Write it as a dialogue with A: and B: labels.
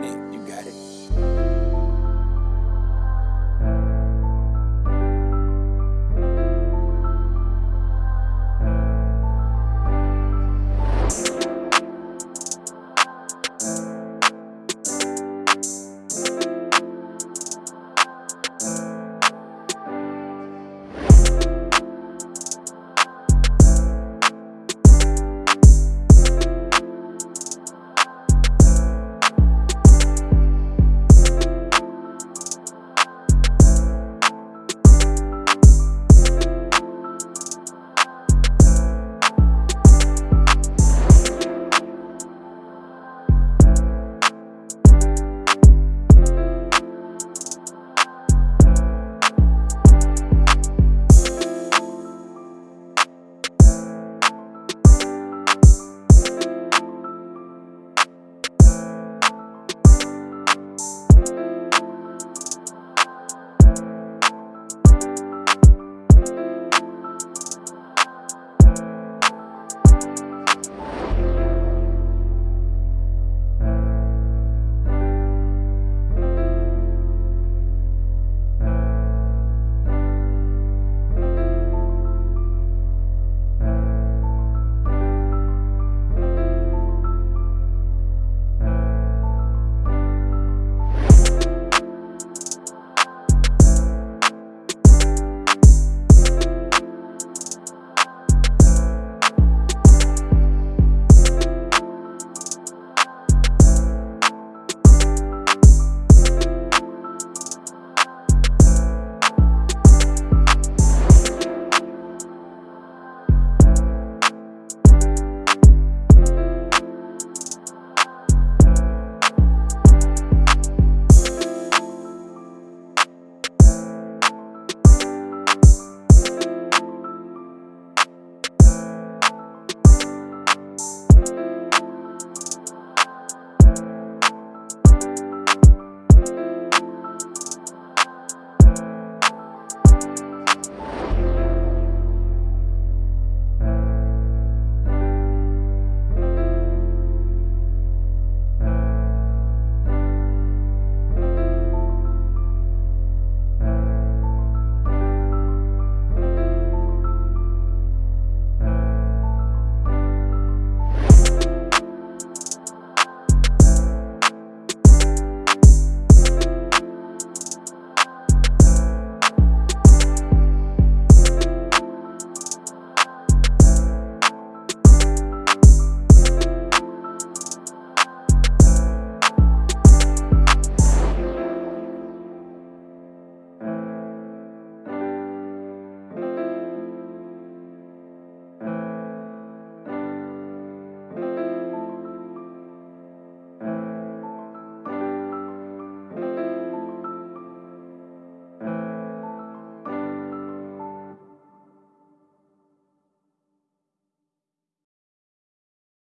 A: lightning.